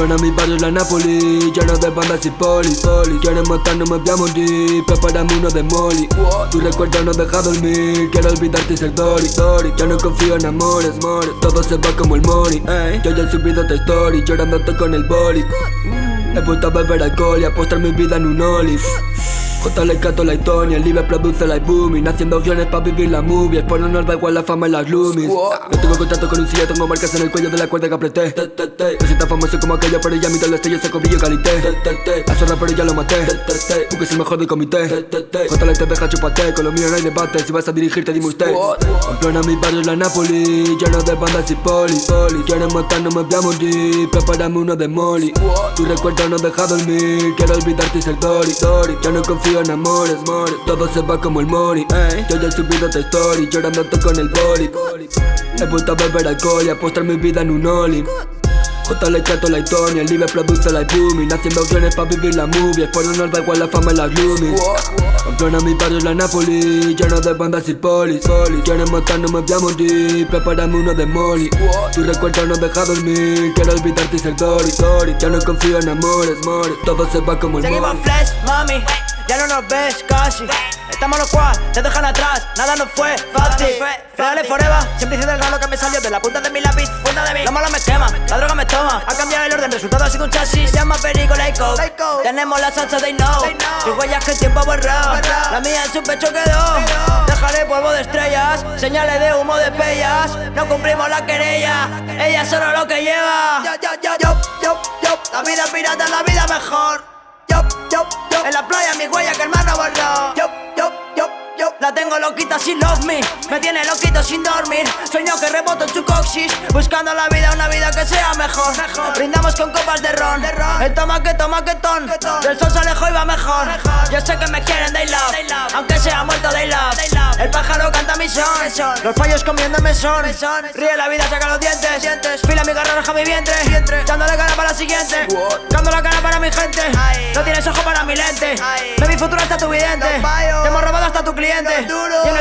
Pamplona, mi barrio la Napoli Lleno de bandas y poli, poli Quieren matarnos, me voy a morir Prepárame uno de molly. Tu recuerdo no deja dormir Quiero olvidarte y ser Dory, Dory. Ya no confío en amores, amores Todo se va como el money. Yo ya he subido esta story Llorándote con el boli. He vuelto a beber alcohol y a postar mi vida en un olive J le canto la historia, el libre produce la booming Haciendo opciones pa' vivir la movie. Por no nos da igual la fama y las loomies No tengo contacto con un silla, tengo marcas en el cuello de la cuerda que apreté. No soy tan famoso como aquello, pero ya mi la estrella se cobillo calité La zorra pero ya lo maté. Porque es el mejor del comité. J le te. Deja chupate, con lo mío no hay debate. Si vas a dirigirte dime usted. Pamplona mi barrio la Napoli. Lleno de bandas y poli Quieren matar, no me voy a morir. Prepárame uno de molly. Tu recuerdo no deja dormir. Quiero olvidarte y ser Dory. Ya no confío en amores, amores Todo se va como el money Yo ya he subido esta story Llorándote con el boli. He vuelto a beber alcohol y a postar mi vida en un oli J le chato la historia, el libre produce la booming Haciendo opciones pa' vivir la movie. Por no da igual la fama y las gloomies Pamplona mi barrio la Napoli Lleno de bandas y polis Quieren matar, no me voy a morir. Prepárame uno de molly. Tu recuerdo no deja dormir. Quiero olvidarte y ser Dory, Ya no confío en amores, amores Todo se va como el Seguimos flash, mami no nos ves casi. Estamos los cual, te dejan atrás Nada nos fue fácil. Dale forever Siempre hice del lo que me salió De la punta de mi lápiz, punta de mí. La mala me quema, la droga me toma. Ha cambiado el orden, resultado ha sido un chasis. Llama perico, coke Tenemos la salsa, they know Tus huellas que el tiempo ha borrado. La mía en su pecho quedó. Dejaré polvo de estrellas Señales de humo de pellas No cumplimos la querella Ella solo lo que lleva. Yo, yo, yo, yo, yo, yo. La vida pirata, la vida mejor en la playa mi huella que el mar no borró. Yo, yo, yo, yo La tengo loquita sin love me. Me tiene loquito sin dormir. Sueño que reboto en su coxis Buscando la vida, una vida que sea mejor. Brindamos con copas de ron. El toma que toma que ton. Del sol se alejó y va mejor. Yo sé que me quieren, they love. Aunque sea muerto, they love son Los fallos comiéndome son Ríe la vida, saca los dientes. Fila mi garra, roja mi vientre. Dándole cara para la siguiente. Dando la cara para mi gente. No tienes ojo para mi lente. De mi futuro hasta tu vidente. Te hemos robado hasta tu cliente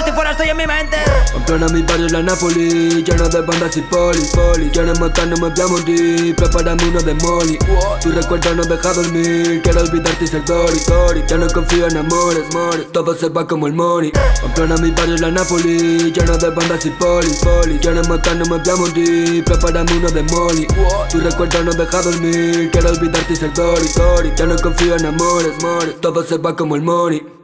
estoy fuera, estoy en mi mente. Pamplona mi barrio la Napoli Lleno de bandas y poli, poli Quieren matar, no me voy a morir Prepárame uno de molly. Tu recuerdo no deja dormir Quiero olvidarte y ser Dory, Dory Ya no confío en amores, amores Todo se va como el money. Pamplona mi barrio la Napoli Lleno de bandas y poli, poli Quieren matar, no me voy a morir Prepárame uno de molly. Tu recuerdo no deja dormir Quiero olvidarte y ser Dory, Dory Ya no confío en amores, amores Todo se va como el money